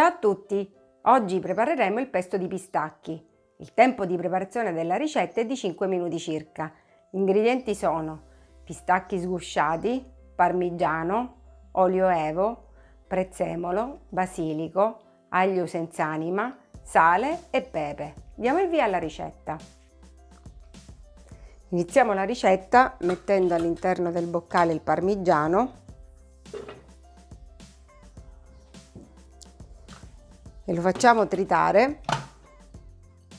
Ciao a tutti! Oggi prepareremo il pesto di pistacchi. Il tempo di preparazione della ricetta è di 5 minuti circa. Gli ingredienti sono pistacchi sgusciati, parmigiano, olio evo, prezzemolo, basilico, aglio senza anima, sale e pepe. Diamo il via alla ricetta. Iniziamo la ricetta mettendo all'interno del boccale il parmigiano e lo facciamo tritare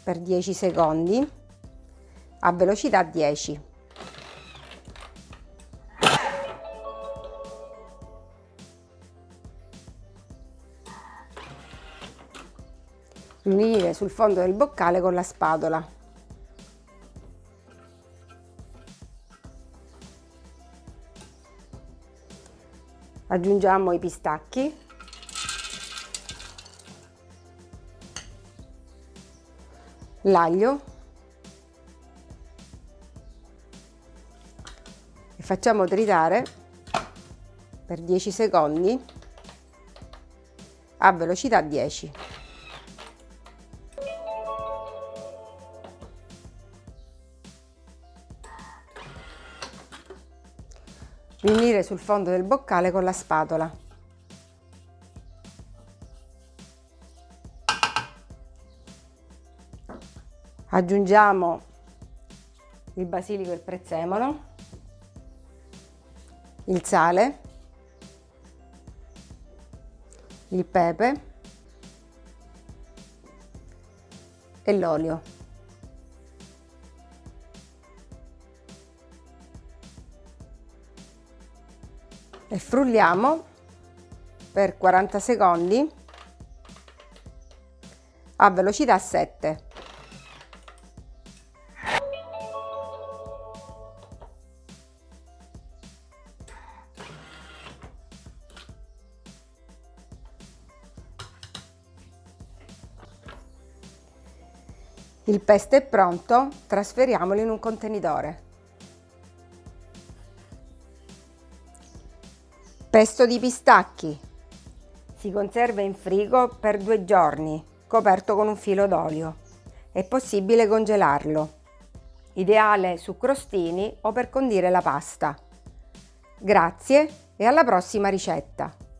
per 10 secondi a velocità 10. Riunire sul fondo del boccale con la spatola. aggiungiamo i pistacchi l'aglio e facciamo tritare per 10 secondi a velocità 10 riunire sul fondo del boccale con la spatola. Aggiungiamo il basilico e il prezzemolo, il sale, il pepe e l'olio. e frulliamo per 40 secondi a velocità 7. Il pesto è pronto, trasferiamolo in un contenitore. Pesto di pistacchi. Si conserva in frigo per due giorni, coperto con un filo d'olio. È possibile congelarlo. Ideale su crostini o per condire la pasta. Grazie e alla prossima ricetta!